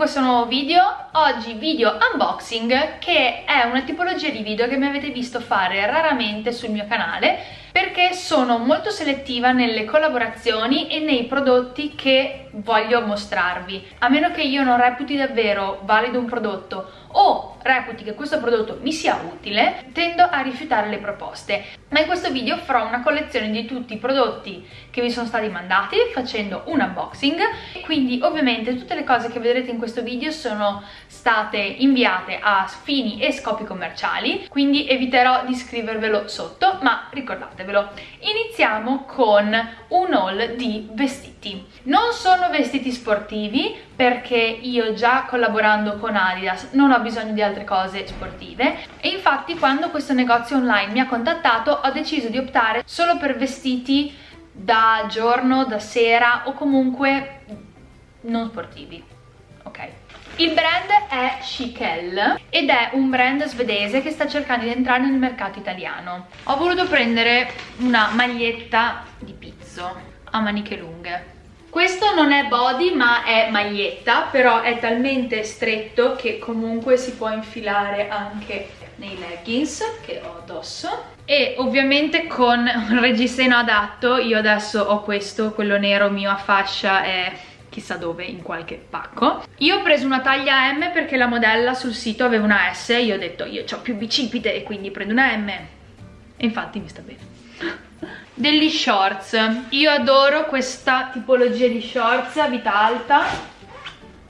questo nuovo video, oggi video unboxing che è una tipologia di video che mi avete visto fare raramente sul mio canale perché sono molto selettiva nelle collaborazioni e nei prodotti che voglio mostrarvi. A meno che io non reputi davvero valido un prodotto o reputi che questo prodotto mi sia utile, tendo a rifiutare le proposte. Ma in questo video farò una collezione di tutti i prodotti che mi sono stati mandati facendo un unboxing. Quindi ovviamente tutte le cose che vedrete in questo video sono state inviate a fini e scopi commerciali, quindi eviterò di scrivervelo sotto, ma ricordatevelo. Iniziamo con un haul di vestiti. Non sono vestiti sportivi perché io già collaborando con Adidas non ho bisogno di altre cose sportive e infatti quando questo negozio online mi ha contattato ho deciso di optare solo per vestiti da giorno, da sera o comunque non sportivi, ok? Il brand è Chiquel ed è un brand svedese che sta cercando di entrare nel mercato italiano. Ho voluto prendere una maglietta di pizzo a maniche lunghe. Questo non è body ma è maglietta, però è talmente stretto che comunque si può infilare anche nei leggings che ho addosso e ovviamente con un reggiseno adatto io adesso ho questo, quello nero mio a fascia è chissà dove, in qualche pacco. Io ho preso una taglia M perché la modella sul sito aveva una S, io ho detto io ho più bicipite e quindi prendo una M e infatti mi sta bene. Degli shorts, io adoro questa tipologia di shorts a vita alta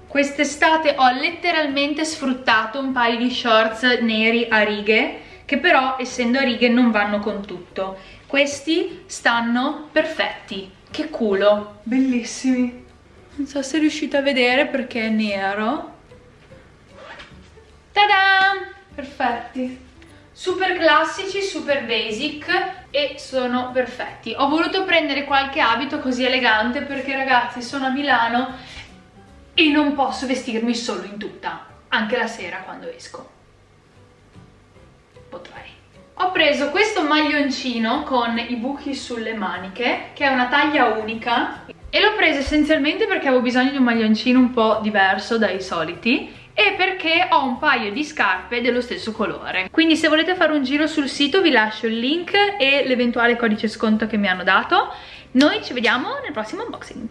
Quest'estate ho letteralmente sfruttato un paio di shorts neri a righe che però essendo a righe non vanno con tutto. Questi stanno perfetti. Che culo! Bellissimi! Non so se riuscite a vedere perché è nero. Tada! Perfetti! Super classici, super basic e sono perfetti. Ho voluto prendere qualche abito così elegante perché ragazzi sono a Milano e non posso vestirmi solo in tuta, anche la sera quando esco. Potrei. Ho preso questo maglioncino con i buchi sulle maniche, che è una taglia unica, e l'ho preso essenzialmente perché avevo bisogno di un maglioncino un po' diverso dai soliti, e perché ho un paio di scarpe dello stesso colore. Quindi se volete fare un giro sul sito vi lascio il link e l'eventuale codice sconto che mi hanno dato. Noi ci vediamo nel prossimo unboxing.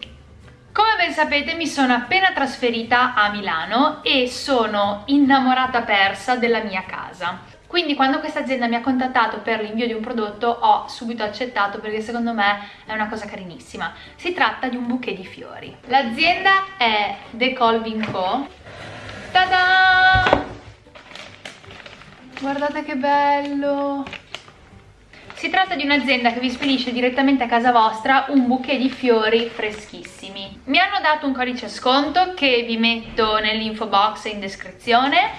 Come ben sapete mi sono appena trasferita a Milano e sono innamorata persa della mia casa. Quindi quando questa azienda mi ha contattato per l'invio di un prodotto ho subito accettato perché secondo me è una cosa carinissima. Si tratta di un bouquet di fiori. L'azienda è The Colvin Co. Tada! Guardate che bello! Si tratta di un'azienda che vi spedisce direttamente a casa vostra un bouquet di fiori freschissimi. Mi hanno dato un codice sconto che vi metto nell'info box in descrizione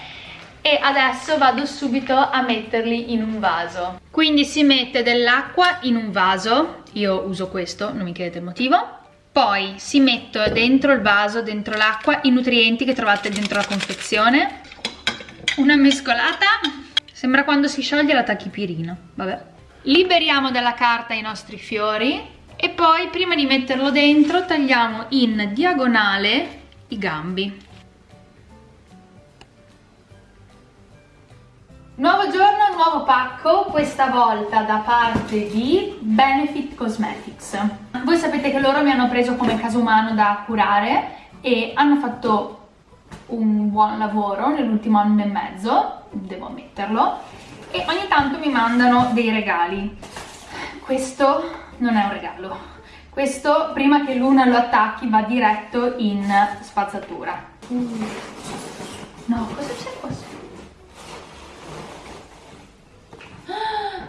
e adesso vado subito a metterli in un vaso. Quindi si mette dell'acqua in un vaso, io uso questo, non mi chiedete il motivo, poi si mette dentro il vaso, dentro l'acqua, i nutrienti che trovate dentro la confezione, una mescolata, sembra quando si scioglie la tachipirina, vabbè. Liberiamo dalla carta i nostri fiori e poi prima di metterlo dentro tagliamo in diagonale i gambi. Nuovo giorno, nuovo pacco, questa volta da parte di Benefit Cosmetics. Voi sapete che loro mi hanno preso come caso umano da curare e hanno fatto un buon lavoro nell'ultimo anno e mezzo, devo ammetterlo, e ogni tanto mi mandano dei regali questo non è un regalo questo prima che l'una lo attacchi va diretto in spazzatura uh. no cosa c'è qua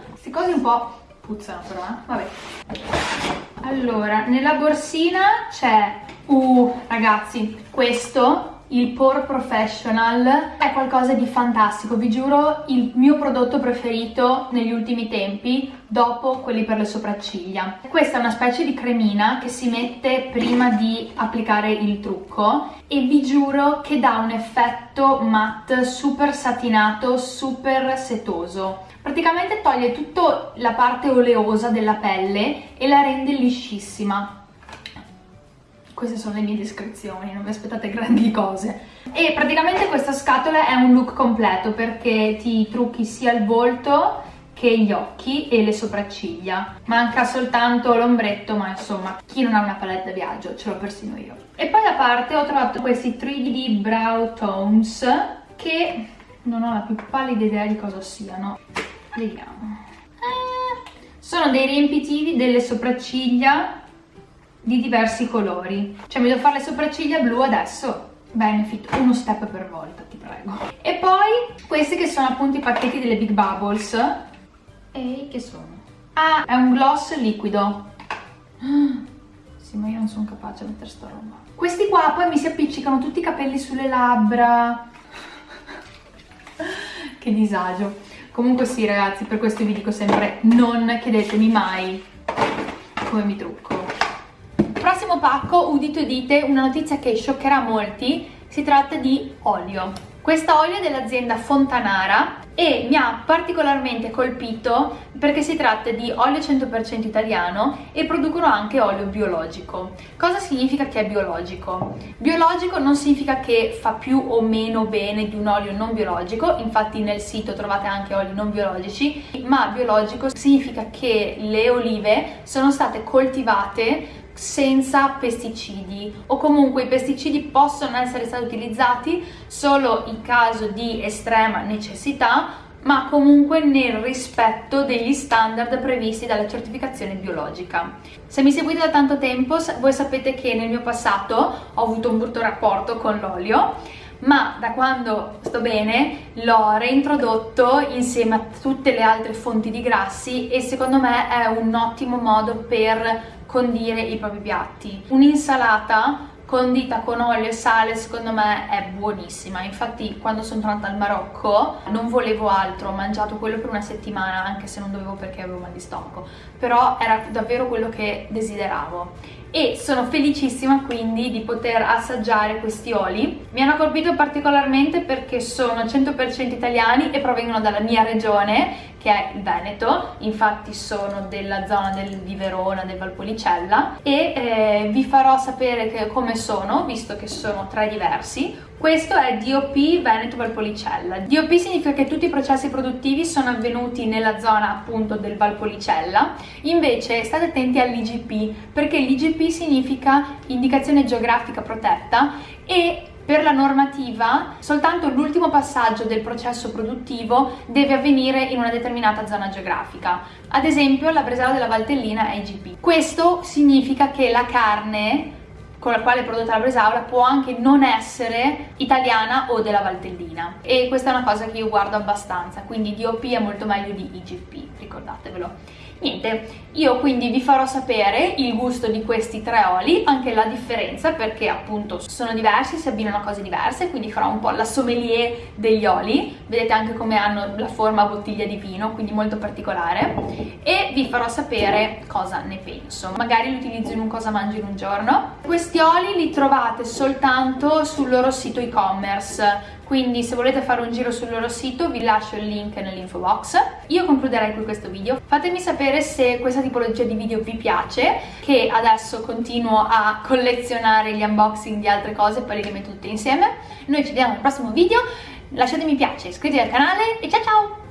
queste cose un po' puzzano però eh? vabbè allora nella borsina c'è uh ragazzi questo il Pore Professional è qualcosa di fantastico, vi giuro il mio prodotto preferito negli ultimi tempi dopo quelli per le sopracciglia. Questa è una specie di cremina che si mette prima di applicare il trucco e vi giuro che dà un effetto matte super satinato, super setoso. Praticamente toglie tutta la parte oleosa della pelle e la rende liscissima queste sono le mie descrizioni, non vi aspettate grandi cose. E praticamente questa scatola è un look completo perché ti trucchi sia il volto che gli occhi e le sopracciglia. Manca soltanto l'ombretto, ma insomma, chi non ha una palette da viaggio, ce l'ho persino io. E poi da parte ho trovato questi 3D Brow Tones che non ho la più pallida idea di cosa siano. Vediamo. Eh, sono dei riempitivi delle sopracciglia di diversi colori. Cioè mi devo fare le sopracciglia blu adesso. Benefit, uno step per volta, ti prego. E poi questi che sono appunto i pacchetti delle Big Bubbles. E che sono? Ah, è un gloss liquido. Sì, ma io non sono capace a mettere sta roba. Questi qua poi mi si appiccicano tutti i capelli sulle labbra. che disagio. Comunque sì ragazzi, per questo vi dico sempre non chiedetemi mai come mi trucco. Prossimo pacco, udite udite, una notizia che scioccherà molti, si tratta di olio. Questo olio è dell'azienda Fontanara e mi ha particolarmente colpito perché si tratta di olio 100% italiano e producono anche olio biologico. Cosa significa che è biologico? Biologico non significa che fa più o meno bene di un olio non biologico, infatti nel sito trovate anche oli non biologici, ma biologico significa che le olive sono state coltivate senza pesticidi o comunque i pesticidi possono essere stati utilizzati solo in caso di estrema necessità ma comunque nel rispetto degli standard previsti dalla certificazione biologica. Se mi seguite da tanto tempo voi sapete che nel mio passato ho avuto un brutto rapporto con l'olio ma da quando sto bene l'ho reintrodotto insieme a tutte le altre fonti di grassi e secondo me è un ottimo modo per condire i propri piatti. Un'insalata condita con olio e sale secondo me è buonissima. Infatti quando sono tornata al Marocco non volevo altro. Ho mangiato quello per una settimana anche se non dovevo perché avevo mal di stomaco. Però era davvero quello che desideravo. E sono felicissima quindi di poter assaggiare questi oli. Mi hanno colpito particolarmente perché sono 100% italiani e provengono dalla mia regione che è il Veneto, infatti sono della zona del, di Verona, del Valpolicella e eh, vi farò sapere che, come sono, visto che sono tre diversi. Questo è DOP Veneto Valpolicella. DOP significa che tutti i processi produttivi sono avvenuti nella zona appunto del Valpolicella, invece state attenti all'IGP perché l'IGP significa indicazione geografica protetta e per la normativa soltanto l'ultimo passaggio del processo produttivo deve avvenire in una determinata zona geografica. Ad esempio la bresaola della Valtellina è IGP. Questo significa che la carne con la quale è prodotta la bresaola può anche non essere italiana o della Valtellina e questa è una cosa che io guardo abbastanza quindi DOP è molto meglio di IGP ricordatevelo Niente, io quindi vi farò sapere il gusto di questi tre oli, anche la differenza perché appunto sono diversi, si abbinano a cose diverse, quindi farò un po' la sommelier degli oli, vedete anche come hanno la forma bottiglia di vino, quindi molto particolare, e vi farò sapere cosa ne penso. Magari li utilizzo in un cosa mangio in un giorno. Questi oli li trovate soltanto sul loro sito e-commerce, quindi se volete fare un giro sul loro sito vi lascio il link nell'info box. Io concluderei qui questo video, fatemi sapere se questa tipologia di video vi piace, che adesso continuo a collezionare gli unboxing di altre cose e poi le metto tutte insieme. Noi ci vediamo al prossimo video, lasciate mi piace, iscrivetevi al canale e ciao ciao!